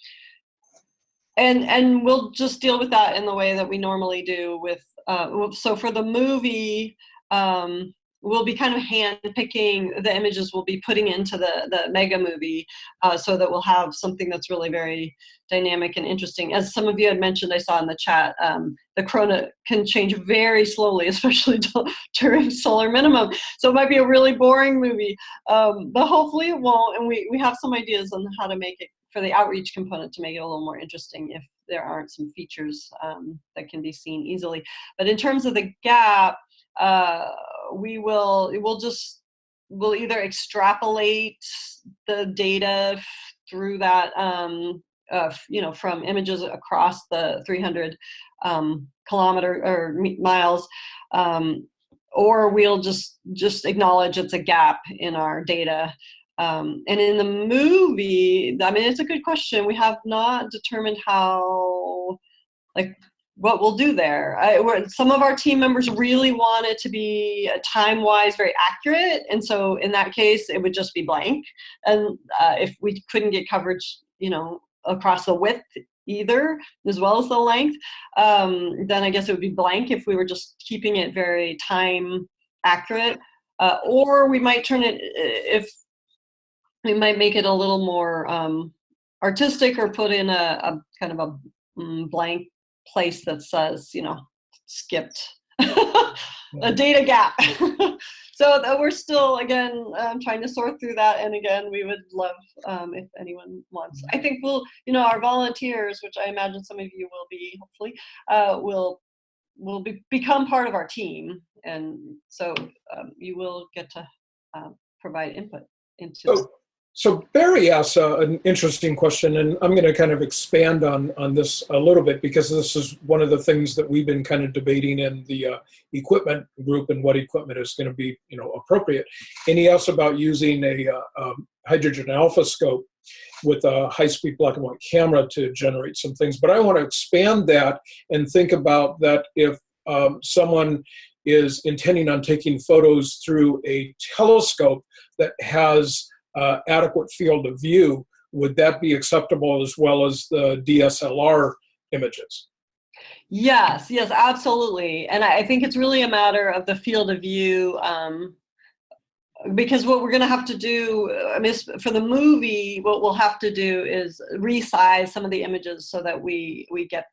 and and we'll just deal with that in the way that we normally do. With uh, so for the movie, um, we'll be kind of hand picking the images we'll be putting into the the mega movie, uh, so that we'll have something that's really very dynamic and interesting. As some of you had mentioned, I saw in the chat, um, the corona can change very slowly, especially during solar minimum. So it might be a really boring movie, um, but hopefully it won't. And we, we have some ideas on how to make it for the outreach component to make it a little more interesting if there aren't some features um, that can be seen easily. But in terms of the gap, uh, we will, we'll just, we'll either extrapolate the data through that um, uh, you know, from images across the 300 um, kilometer or miles, um, or we'll just just acknowledge it's a gap in our data. Um, and in the movie, I mean, it's a good question. We have not determined how, like, what we'll do there. I, some of our team members really want it to be time-wise very accurate, and so in that case, it would just be blank. And uh, if we couldn't get coverage, you know, across the width either, as well as the length, um, then I guess it would be blank if we were just keeping it very time accurate. Uh, or we might turn it, if we might make it a little more um, artistic or put in a, a kind of a mm, blank place that says, you know, skipped a data gap. so we're still again um, trying to sort through that and again we would love um, if anyone wants. I think we'll you know our volunteers which i imagine some of you will be hopefully uh, will will be, become part of our team. And so um, you will get to um, provide input into So, so Barry asks uh, an interesting question, and I'm going to kind of expand on on this a little bit because this is one of the things that we've been kind of debating in the uh, equipment group and what equipment is going to be, you know, appropriate. And he asks about using a uh, um, hydrogen alpha scope with a high-speed black and white camera to generate some things. But I want to expand that and think about that if um, someone is intending on taking photos through a telescope that has uh, adequate field of view, would that be acceptable as well as the DSLR images? Yes, yes, absolutely. And I think it's really a matter of the field of view. Um, because what we're going to have to do, I mean, for the movie, what we'll have to do is resize some of the images so that we we get,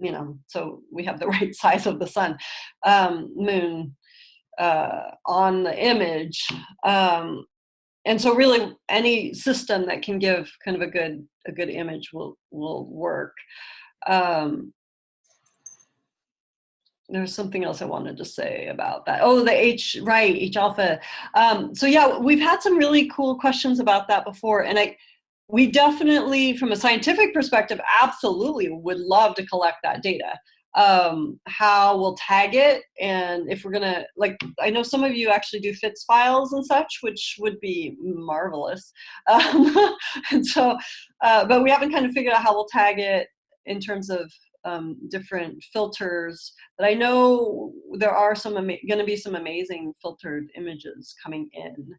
you know, so we have the right size of the sun, um, moon uh, on the image. Um, and so really any system that can give kind of a good a good image will will work. Um, there's something else I wanted to say about that. Oh, the H, right, H alpha. Um, so yeah, we've had some really cool questions about that before. And I, we definitely, from a scientific perspective, absolutely would love to collect that data. Um, how we'll tag it and if we're gonna, like, I know some of you actually do FITS files and such, which would be marvelous. Um, and so, uh, but we haven't kind of figured out how we'll tag it in terms of um, different filters. But I know there are some to be some amazing filtered images coming in,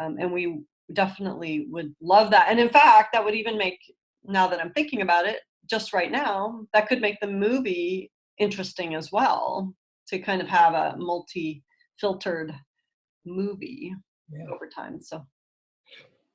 um, and we definitely would love that. And in fact, that would even make now that I'm thinking about it, just right now, that could make the movie interesting as well to kind of have a multi-filtered movie Yeah. over time. So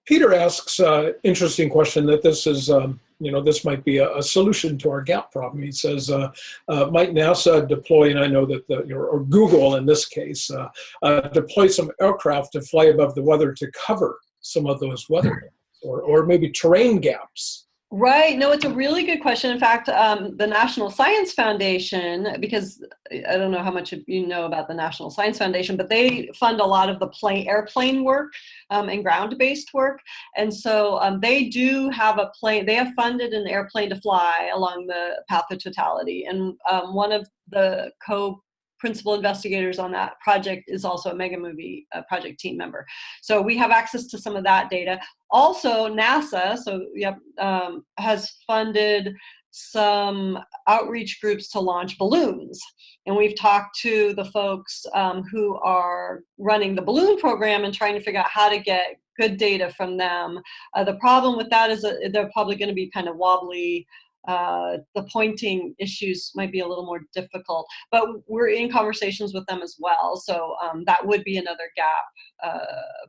Peter asks, uh, interesting question that this is, um, you know, this might be a, a solution to our gap problem. He says, uh, uh, might NASA deploy, and I know that the, or, or Google in this case, uh, uh, deploy some aircraft to fly above the weather to cover some of those weather or, or maybe terrain gaps? Right. No, it's a really good question. In fact, um, the National Science Foundation, because I don't know how much of you know about the National Science Foundation, but they fund a lot of the plane, airplane work um, and ground-based work. And so um, they do have a plane, they have funded an airplane to fly along the path of totality. And um, one of the co principal investigators on that project is also a mega movie uh, project team member. So we have access to some of that data. Also, NASA, so yep, um, has funded some outreach groups to launch balloons. And we've talked to the folks um, who are running the balloon program and trying to figure out how to get good data from them. Uh, the problem with that is that they're probably going to be kind of wobbly uh, the pointing issues might be a little more difficult, but we're in conversations with them as well. So um, that would be another gap, uh,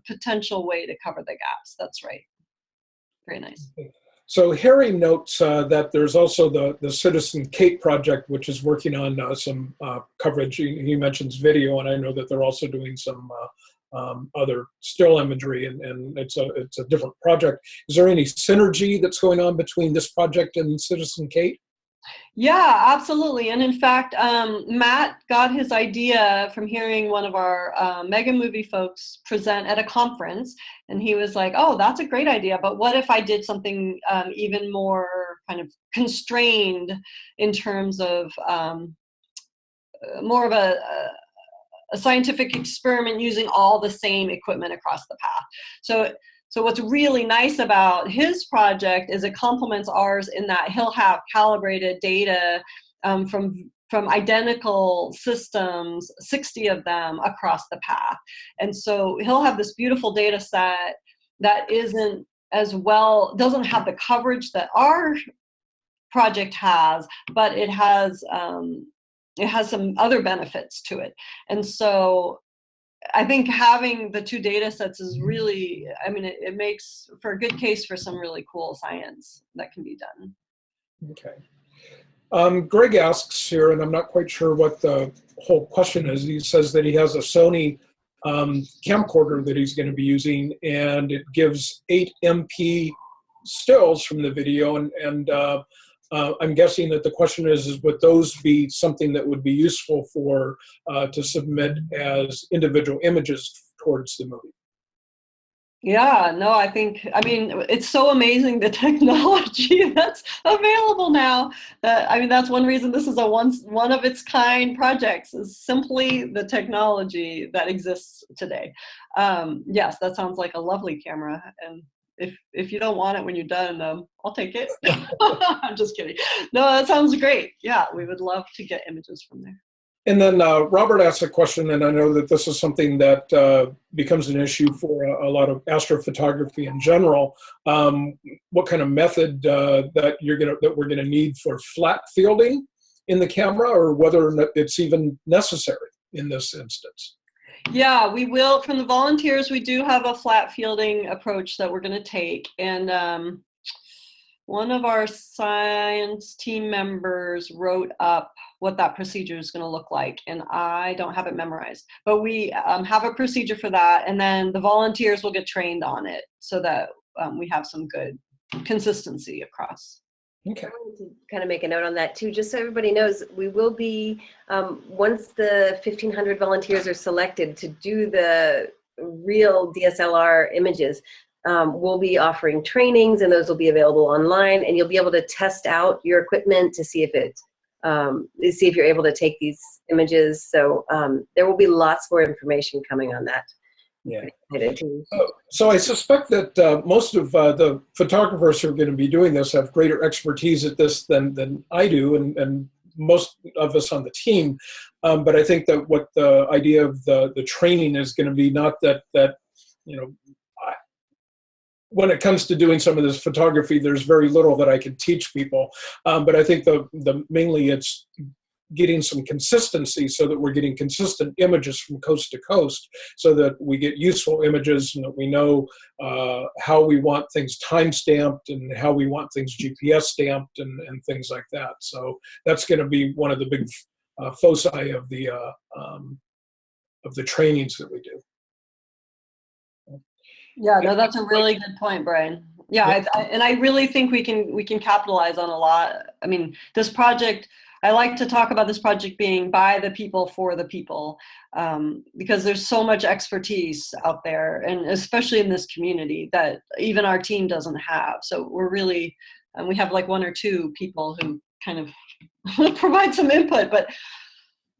potential way to cover the gaps. That's right. Very nice. So Harry notes uh, that there's also the, the Citizen CATE project, which is working on uh, some uh, coverage. He, he, mentions video, and I know that they're also doing some um, other still imagery, and, and it's a it's a different project. Is there any synergy that's going on between this project and Citizen CATE? Yeah, absolutely. And in fact, um, Matt got his idea from hearing one of our uh, mega movie folks present at a conference. And he was like, oh, that's a great idea. But what if I did something um, even more kind of constrained in terms of um, uh, more of a, a scientific experiment using all the same equipment across the path. So, so what's really nice about his project is it complements ours in that he'll have calibrated data um, from from identical systems, 60 of them across the path. And so he'll have this beautiful data set that isn't as well, doesn't have the coverage that our project has, but it has um, it has some other benefits to it. And so I think having the two data sets is really, I mean, it, it, makes for a good case for some really cool science that can be done. Okay. Um, Greg asks here, and I'm not quite sure what the whole question is. He says that he has a Sony um, camcorder that he's going to be using, and it gives 8 MP stills from the video, and, and uh, uh, I'm guessing that the question is, is would those be something that would be useful for uh, to submit as individual images towards the movie? Yeah, no, I think, I mean, it's so amazing the technology that's available now. Uh, I mean, that's one reason this is a one, one of its kind projects is simply the technology that exists today. Um, yes, that sounds like a lovely camera and if if you don't want it when you're done, um, I'll take it. I'm just kidding. No, that sounds great. Yeah, we would love to get images from there. And then uh, Robert asked a question, and I know that this is something that uh, becomes an issue for a, a, lot of astrophotography in general. Um, what kind of method uh, that you're gonna that we're gonna need for flat fielding in the camera, or whether it's even necessary in this instance? Yeah, we will. From the volunteers, we do have a flat fielding approach that we're going to take. And um, one of our science team members wrote up what that procedure is going to look like. And I don't have it memorized. But we um, have a procedure for that. And then the volunteers will get trained on it so that um, we have some good consistency across. Okay. to kind of make a note on that too, just so everybody knows, we will be, um, once the 1500 volunteers are selected to do the real DSLR images, um, we'll be offering trainings and those will be available online and you'll be able to test out your equipment to see if it, um, see if you're able to take these images. So um, there will be lots more information coming on that. Yeah. So, so I suspect that uh, most of uh, the photographers who are going to be doing this have greater expertise at this than, than I do, and, and most of us on the team. Um, but I think that what the idea of the, the training is going to be not that, that you know, when it comes to doing some of this photography, there's very little that I can teach people. Um, but I think the, the mainly it's getting some consistency so that we're getting consistent images from coast to coast so that we get useful images and that we know uh, how we want things time stamped and how we want things GPS stamped and, and things like that. So that's going to be one of the big uh, foci of the uh, um, of the trainings that we do. Yeah, no, that's a really good point, Brian. Yeah, I, I, and I really think we can we can capitalize on a lot. I mean, this project. I like to talk about this project being by the people for the people, um, because there's so much expertise out there, and especially in this community that even our team doesn't have. So we're really, and we have like one or two people who kind of provide some input, but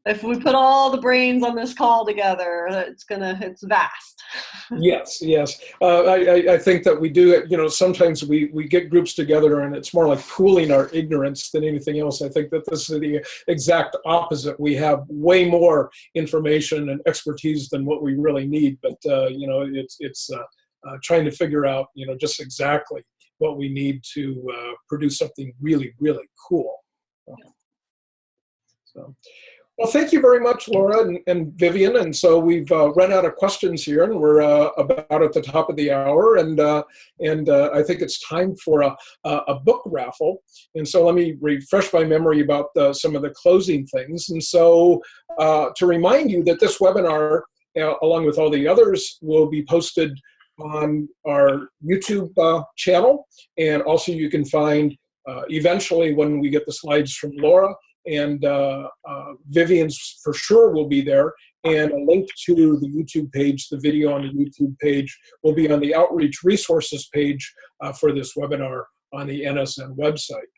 if we put all the brains on this call together, it's gonna it's vast. yes, yes. Uh, I, I think that we do. You know, sometimes we we get groups together, and it's more like pooling our ignorance than anything else. I think that this is the exact opposite. We have way more information and expertise than what we really need, but uh, you know, it's it's uh, uh trying to figure out you know just exactly what we need to uh, produce something really really cool. So. Well, thank you very much, Laura and, and Vivian. And so we've uh, run out of questions here, and we're uh, about at the top of the hour. And uh, and uh, I think it's time for a, a book raffle. And so let me refresh my memory about the, some of the closing things. And so uh, to remind you that this webinar, uh, along with all the others, will be posted on our YouTube channel. And also you can find eventually when we get the slides from Laura, and uh, uh, Vivian's for sure will be there. And a link to the YouTube page, the video on the YouTube page, will be on the outreach resources page uh, for this webinar on the NSN website.